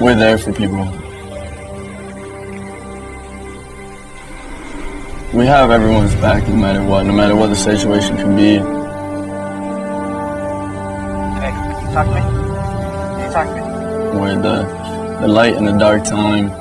we're there for people. We have everyone's back no matter what, no matter what the situation can be. Hey, you talk to me? Can you talk to me? We're the, the light in the dark time.